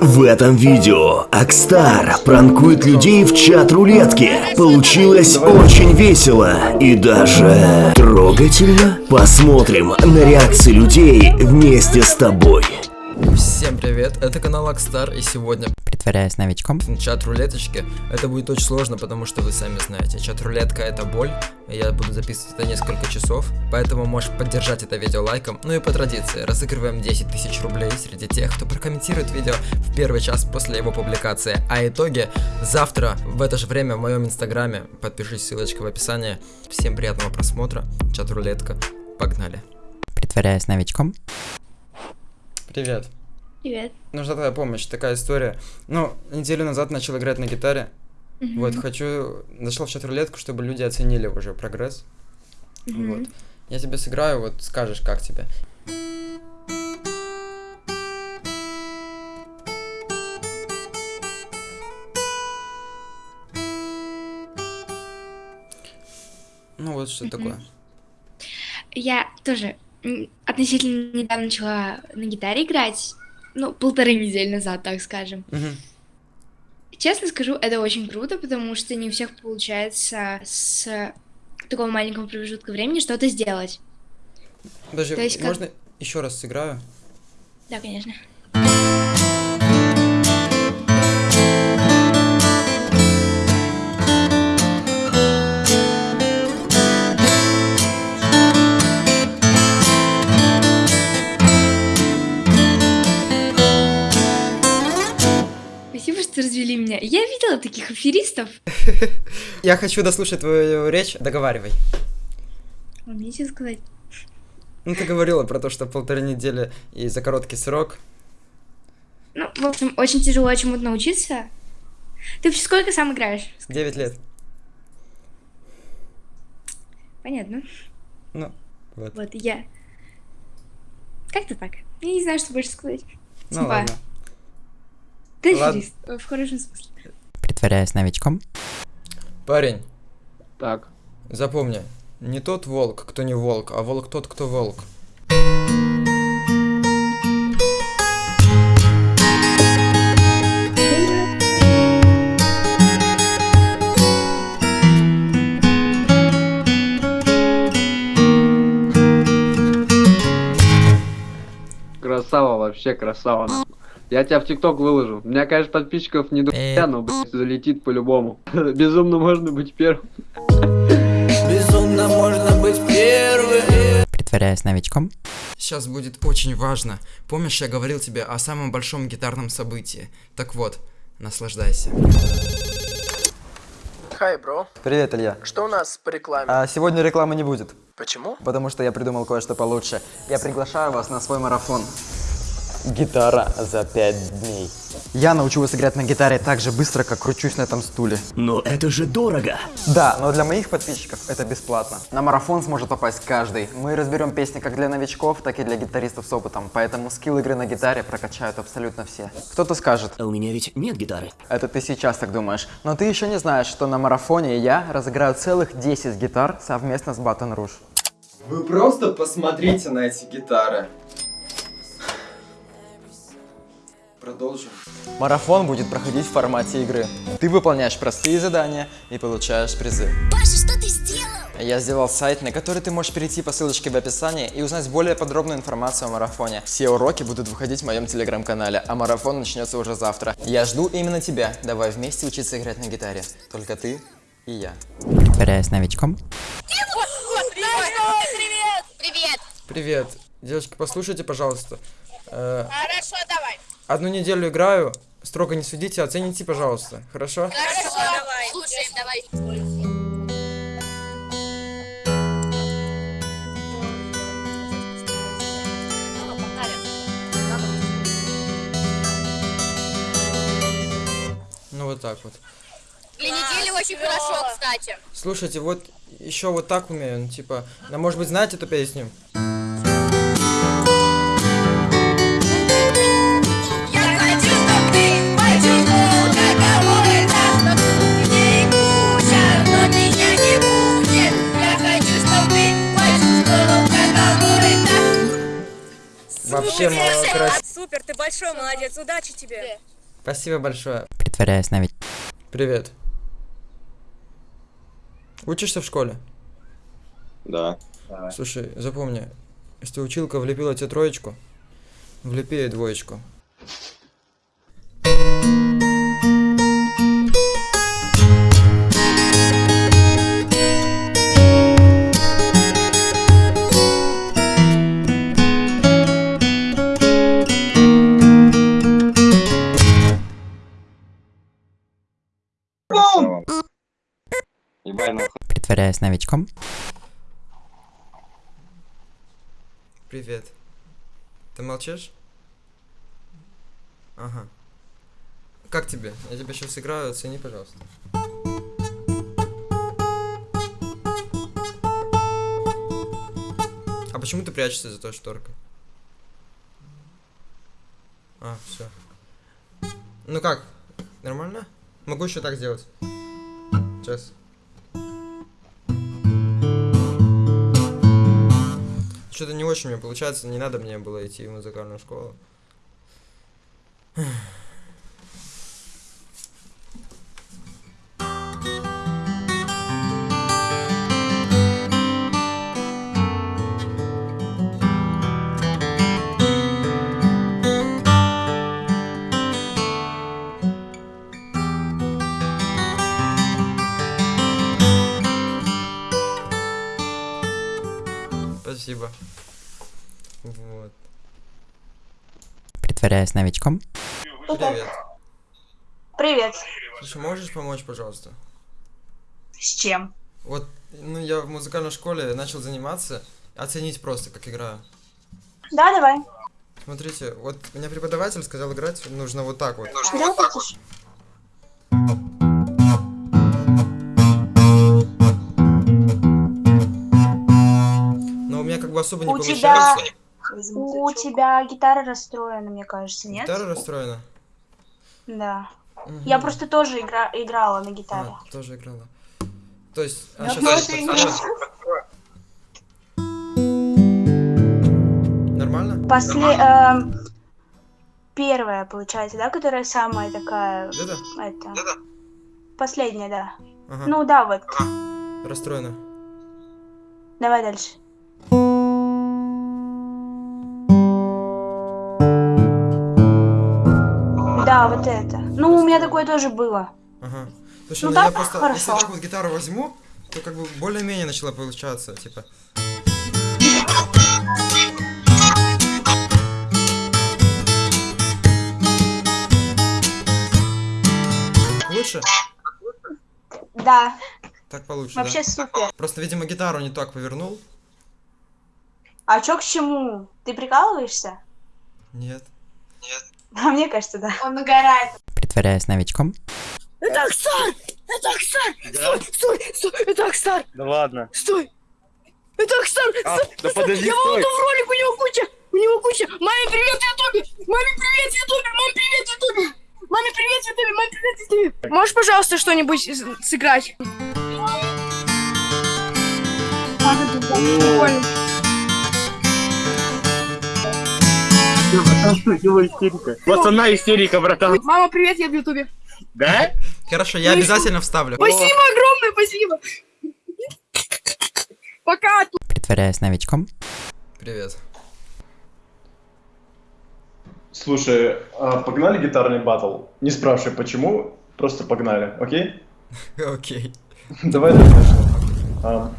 В этом видео Акстар пранкует людей в чат рулетки. Получилось очень весело и даже трогательно. Посмотрим на реакции людей вместе с тобой. Всем привет, это канал Акстар, и сегодня Притворяясь новичком. чат рулеточки. Это будет очень сложно, потому что вы сами знаете, чат рулетка это боль, я буду записывать это несколько часов, поэтому можешь поддержать это видео лайком. Ну и по традиции, разыгрываем 10 тысяч рублей среди тех, кто прокомментирует видео в первый час после его публикации. А итоги завтра в это же время в моем инстаграме, подпишись, ссылочка в описании. Всем приятного просмотра, чат рулетка, погнали. Притворяясь новичком. Привет. Привет. Нужна твоя помощь, такая история. Ну, неделю назад начал играть на гитаре. Вот, хочу... Зашел в чат-рулетку, чтобы люди оценили уже прогресс. Вот. Я тебе сыграю, вот скажешь, как тебе. Ну вот что такое. Я тоже относительно недавно начала на гитаре играть. Ну, полторы недели назад, так скажем. Мгм. Честно скажу, это очень круто, потому что не у всех получается с такого маленького промежутка времени что-то сделать. Подожди, То есть как- можно еще раз сыграю? Да, конечно. Таких аферистов. Я хочу дослушать твою речь, договаривай. Нечего сказать. Ну, ты говорила про то, что полторы недели и за короткий срок. Ну, в общем, очень тяжело чему-то научиться. Ты вообще сколько сам играешь? 9 лет. Понятно. Ну, вот. Вот, я. Как-то так. Я не знаю, что больше сказать. Ну Типа, ладно. Ты аферист, в хорошем смысле. Притворяясь новичком. Парень, Так. запомни, не тот волк, кто не волк, а волк тот, кто волк. Красава, вообще красава. Я тебя в ТикТок выложу. У меня, конечно, подписчиков не до Э. но, блядь, залетит по-любому. Безумно можно быть первым. Безумно можно быть первым Притворяясь новичком. Сейчас будет очень важно. Помнишь, я говорил тебе о самом большом гитарном событии? Так вот, наслаждайся. Хай, бро. Привет, Илья. Что у нас по рекламе? А сегодня рекламы не будет, Почему? потому что я придумал кое-что получше. Я приглашаю вас на свой марафон. Гитара за пять дней. Я научу вас играть на гитаре так же быстро, как кручусь на этом стуле. Но это же дорого. Да, но для моих подписчиков это бесплатно. На марафон сможет попасть каждый. Мы разберем песни как для новичков, так и для гитаристов с опытом, поэтому скилл игры на гитаре прокачают абсолютно все. Кто-то скажет, А у меня ведь нет гитары. это ты сейчас так думаешь, но ты еще не знаешь, что на марафоне я разыграю целых 10 гитар совместно с Батон Руж. Вы просто посмотрите на эти гитары. Продолжим. Марафон будет проходить в формате игры. Ты выполняешь простые задания и получаешь призы. Паша, что ты сделал? Я сделал сайт, на который ты можешь перейти по ссылочке в описании и узнать более подробную информацию о марафоне. Все уроки будут выходить в моем телеграм-канале, а марафон начнется уже завтра. Я жду именно тебя. Давай вместе учиться играть на гитаре. Только ты и я. Притворяясь новичком. Привет! Привет! Привет. Девочки, послушайте, пожалуйста. Э, Хорошо, давай. Одну неделю играю, строго не судите, оцените, пожалуйста. Хорошо? Хорошо, давай. Слушаем, давай. Ну вот так вот. Для недели очень хорошо, кстати. Слушайте, вот еще вот так умею, ну, типа, ну, может быть, знаете эту песню? Вообще мало красиво. Супер, ты большой молодец, удачи тебе. Спасибо большое. Притворяясь нович... Привет. Учишься в школе? Да. Слушай, запомни, если училка влепила тебе троечку, влепи ей двоечку. Привет. Ты молчишь? Ага. Как тебе? Я тебя сейчас играю, оцени, пожалуйста. А почему ты прячешься за той шторкой? А, все. Ну как? Нормально? Могу еще так сделать. Сейчас. Что-то не очень меня получается, не надо мне было идти в музыкальную школу. Притворяясь новичком. Привет. Привет. Слушай, можешь помочь, пожалуйста? С чем? Вот, ну я в музыкальной школе начал заниматься, оценить просто, как играю. Да, давай. Смотрите, вот меня преподаватель сказал играть нужно вот так вот. Да, хочешь? Но у меня как бы особо не У тебя... У тебя гитара расстроена, мне кажется, нет? Гитара расстроена? Да. Мгм. Я просто тоже игра... играла на гитаре. А, тоже играла. То есть, а, это подскажу. Нормально? После... эм, Первая, получается, да, которая самая такая... Это? Это... Последняя, да. Ага. Ну да, вот. Расстроена. Давай дальше. Вот это. Ну, у меня такое тоже было. Ага. Слушай, Ну ну, я просто, хорошо. если так вот гитару возьму, то как бы более-менее начала получаться, типа. Лучше? Да. Так получше, Вообще да? супер. Просто, видимо, гитару не так повернул. А чё к чему? Ты прикалываешься? Нет. А мне кажется, да. Он угорает. Притворяясь новичком. Это Аксар! Это Аксар! Стой, стой, стой, это Аксар! Да ладно. Стой! Это Аксар! А, стой, да стой. подожди, Я стой. волну в ролик, у него куча! У него куча! Маме привет, Ютубе! Маме привет, Ютубе! Маме привет, Ютубе! Маме привет, Ютубе! Маме привет, Ютубе! Можешь, пожалуйста, что-нибудь сыграть? Прикольно. Дело истерика? Пацана истерика, братан. Мама, привет, я в Ютубе. Да? Хорошо, я обязательно вставлю. Спасибо огромное, спасибо! Пока! Притворяясь новичком. Привет. Слушай, а погнали гитарный батл? Не спрашивай почему, просто погнали, окей? Окей. Давай начнем.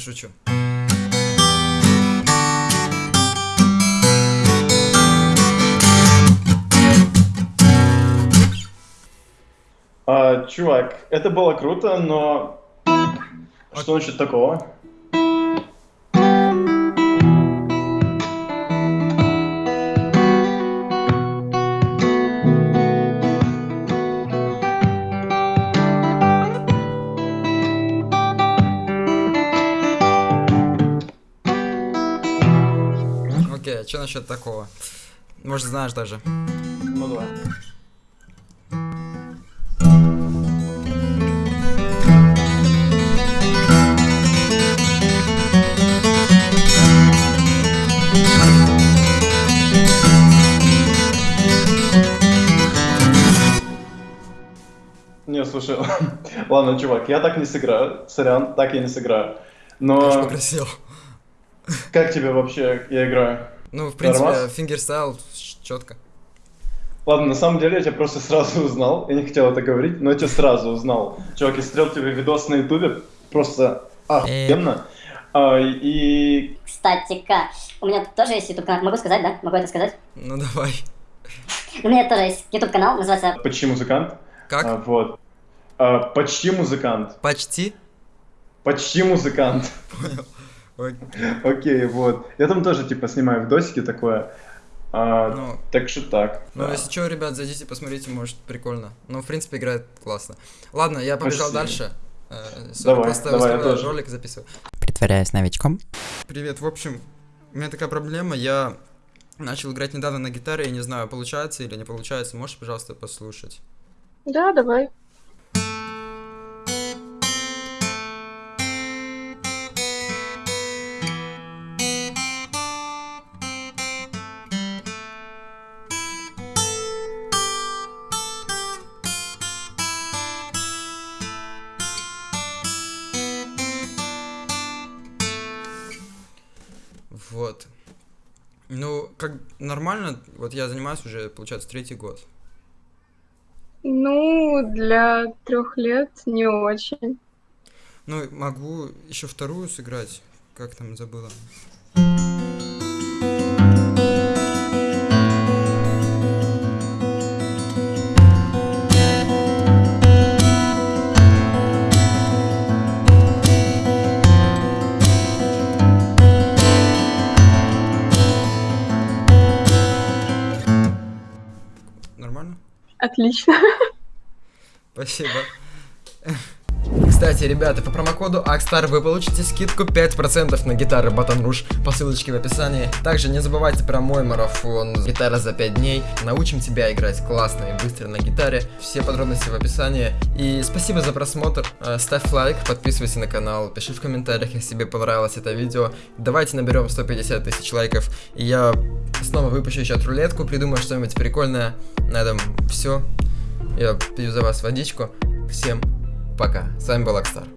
Шучу. а, чувак, это было круто, но что насчет такого? Окей, что насчет такого? Может, знаешь даже. Ну давай. Не, слушай, ладно, чувак, я так не сыграю, сорян, так я не сыграю. Но... Попросил. Как тебе вообще я играю? Ну, в принципе, Нормас? fingerstyle четко. Ладно, на самом деле я тебя просто сразу узнал, я не хотел это говорить, но я тебя сразу узнал. Чувак, я смотрел тебе видос на ютубе, просто охуенно. А, и... Кстати-ка, у меня тут тоже есть YouTube канал. Могу сказать, да? Могу это сказать? Ну давай. У меня тоже есть YouTube канал, называется Почти музыкант. Как? А, вот. А, почти музыкант. Почти? Почти музыкант. Ой. Окей, вот. Я там тоже, типа, снимаю видосики такое. А, Ну. Так что так. Ну, да. если что, ребят, зайдите, посмотрите, может, прикольно. Ну, в принципе, играет классно. Ладно, я побежал Спасибо. дальше. Э, Давай, просто давай, я тоже. ролик записываю. Притворяясь новичком. Привет, в общем, у меня такая проблема, я начал играть недавно на гитаре, я не знаю, получается или не получается, можешь, пожалуйста, послушать? Да, давай. Вот. Ну, как нормально, вот я занимаюсь уже, получается, третий год. Ну, для трех лет не очень. Ну, могу еще вторую сыграть, как там забыла. Отлично. Спасибо. Кстати, ребята, по промокоду AXSTAR вы получите скидку 5% на гитары Baton Rouge по ссылочке в описании. Также не забывайте про мой марафон «Гитара за 5 дней». Научим тебя играть классно и быстро на гитаре. Все подробности в описании. И спасибо за просмотр. Э, Ставь лайк, подписывайся на канал, пиши в комментариях, если тебе понравилось это видео. Давайте наберем 150 тысяч лайков. И я снова выпущу еще рулетку, придумаю что-нибудь прикольное. На этом все. Я пью за вас водичку. Всем пока. С вами был Акстар.